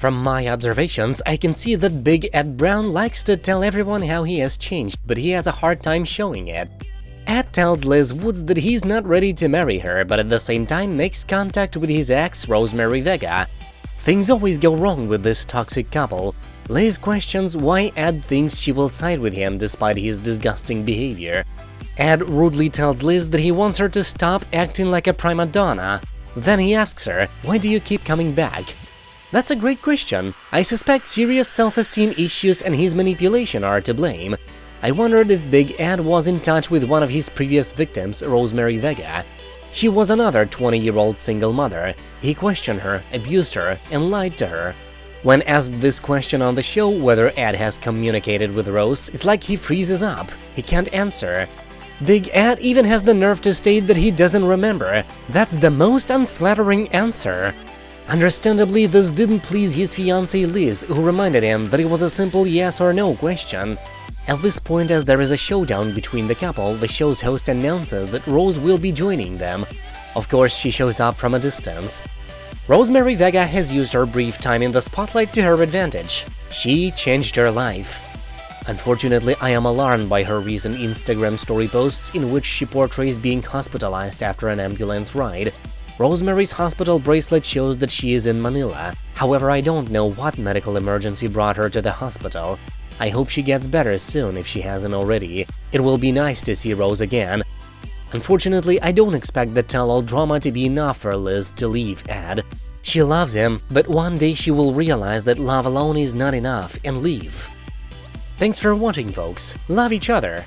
From my observations, I can see that Big Ed Brown likes to tell everyone how he has changed, but he has a hard time showing it. Ed tells Liz Woods that he's not ready to marry her, but at the same time makes contact with his ex, Rosemary Vega. Things always go wrong with this toxic couple. Liz questions why Ed thinks she will side with him despite his disgusting behavior. Ed rudely tells Liz that he wants her to stop acting like a prima donna. Then he asks her, why do you keep coming back? That's a great question. I suspect serious self-esteem issues and his manipulation are to blame. I wondered if Big Ed was in touch with one of his previous victims, Rosemary Vega. She was another 20-year-old single mother. He questioned her, abused her, and lied to her. When asked this question on the show whether Ed has communicated with Rose, it's like he freezes up. He can't answer. Big Ed even has the nerve to state that he doesn't remember. That's the most unflattering answer. Understandably, this didn't please his fiancée Liz, who reminded him that it was a simple yes or no question. At this point, as there is a showdown between the couple, the show's host announces that Rose will be joining them. Of course, she shows up from a distance. Rosemary Vega has used her brief time in the spotlight to her advantage. She changed her life. Unfortunately, I am alarmed by her recent Instagram story posts in which she portrays being hospitalized after an ambulance ride. Rosemary's hospital bracelet shows that she is in Manila, however I don't know what medical emergency brought her to the hospital. I hope she gets better soon if she hasn't already. It will be nice to see Rose again. Unfortunately, I don't expect the tell-all drama to be enough for Liz to leave Ed. She loves him, but one day she will realize that love alone is not enough and leave. Thanks for watching, folks. Love each other.